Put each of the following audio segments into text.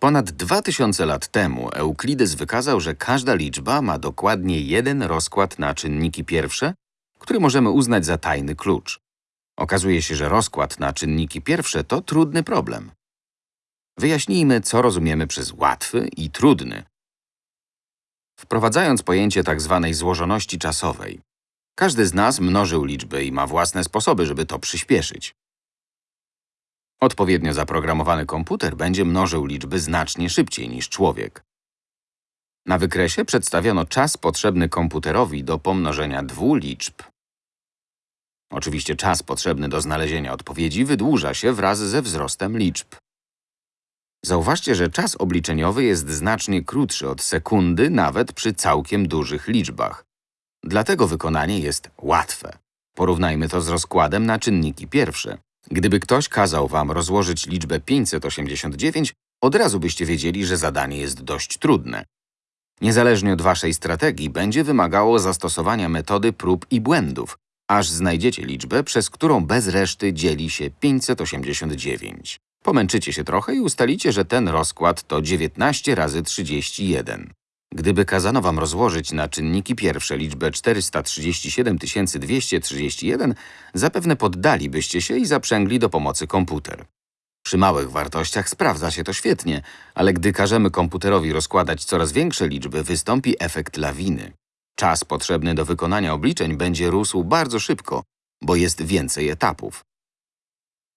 Ponad 2000 lat temu Euklides wykazał, że każda liczba ma dokładnie jeden rozkład na czynniki pierwsze, który możemy uznać za tajny klucz. Okazuje się, że rozkład na czynniki pierwsze to trudny problem. Wyjaśnijmy, co rozumiemy przez łatwy i trudny. Wprowadzając pojęcie tzw. złożoności czasowej, każdy z nas mnożył liczby i ma własne sposoby, żeby to przyspieszyć. Odpowiednio zaprogramowany komputer będzie mnożył liczby znacznie szybciej niż człowiek. Na wykresie przedstawiono czas potrzebny komputerowi do pomnożenia dwóch liczb. Oczywiście czas potrzebny do znalezienia odpowiedzi wydłuża się wraz ze wzrostem liczb. Zauważcie, że czas obliczeniowy jest znacznie krótszy od sekundy nawet przy całkiem dużych liczbach. Dlatego wykonanie jest łatwe. Porównajmy to z rozkładem na czynniki pierwsze. Gdyby ktoś kazał wam rozłożyć liczbę 589, od razu byście wiedzieli, że zadanie jest dość trudne. Niezależnie od waszej strategii, będzie wymagało zastosowania metody prób i błędów, aż znajdziecie liczbę, przez którą bez reszty dzieli się 589. Pomęczycie się trochę i ustalicie, że ten rozkład to 19 razy 31. Gdyby kazano wam rozłożyć na czynniki pierwsze liczbę 437 231, zapewne poddalibyście się i zaprzęgli do pomocy komputer. Przy małych wartościach sprawdza się to świetnie, ale gdy każemy komputerowi rozkładać coraz większe liczby, wystąpi efekt lawiny. Czas potrzebny do wykonania obliczeń będzie rósł bardzo szybko, bo jest więcej etapów.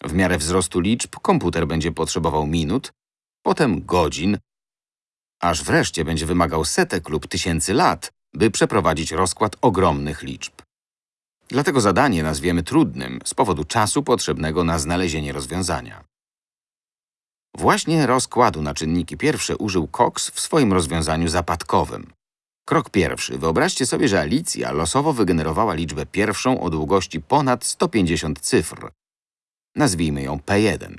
W miarę wzrostu liczb komputer będzie potrzebował minut, potem godzin, aż wreszcie będzie wymagał setek lub tysięcy lat, by przeprowadzić rozkład ogromnych liczb. Dlatego zadanie nazwiemy trudnym z powodu czasu potrzebnego na znalezienie rozwiązania. Właśnie rozkładu na czynniki pierwsze użył Cox w swoim rozwiązaniu zapadkowym. Krok pierwszy. Wyobraźcie sobie, że Alicja losowo wygenerowała liczbę pierwszą o długości ponad 150 cyfr. Nazwijmy ją P1.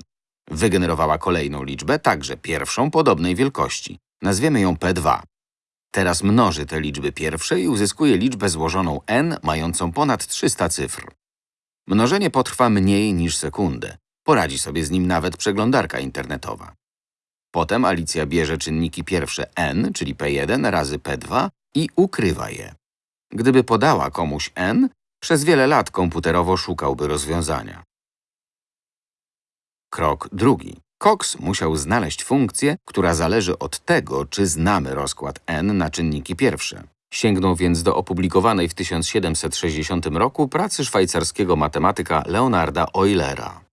Wygenerowała kolejną liczbę, także pierwszą podobnej wielkości. Nazwiemy ją P2. Teraz mnoży te liczby pierwsze i uzyskuje liczbę złożoną n mającą ponad 300 cyfr. Mnożenie potrwa mniej niż sekundę. Poradzi sobie z nim nawet przeglądarka internetowa. Potem Alicja bierze czynniki pierwsze n, czyli P1 razy P2 i ukrywa je. Gdyby podała komuś n, przez wiele lat komputerowo szukałby rozwiązania. Krok drugi. Cox musiał znaleźć funkcję, która zależy od tego, czy znamy rozkład n na czynniki pierwsze. Sięgnął więc do opublikowanej w 1760 roku pracy szwajcarskiego matematyka Leonarda Eulera.